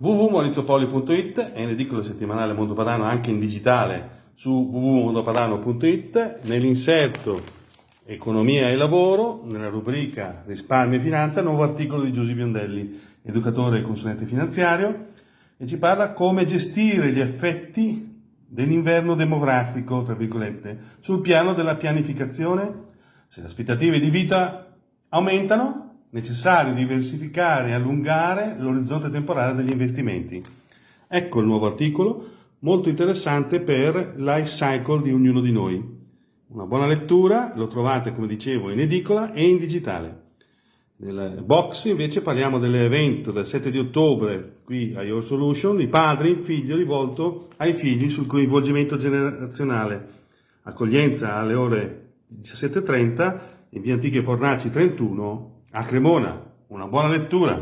www.mauriziopolio.it è in edicola settimanale Mondo Padano anche in digitale su www.mondopadano.it nell'inserto Economia e lavoro, nella rubrica Risparmio e finanza, nuovo articolo di Giuseppe Biondelli, educatore e consulente finanziario, e ci parla come gestire gli effetti dell'inverno demografico, tra virgolette, sul piano della pianificazione. Se le aspettative di vita aumentano, necessario diversificare e allungare l'orizzonte temporale degli investimenti. Ecco il nuovo articolo, molto interessante per life cycle di ognuno di noi. Una buona lettura, lo trovate come dicevo in edicola e in digitale. Nel box invece parliamo dell'evento del 7 di ottobre qui a Your Solution, i padri, il figlio rivolto ai figli sul coinvolgimento generazionale. Accoglienza alle ore 17.30 in via Antiche Fornaci 31 a Cremona. Una buona lettura!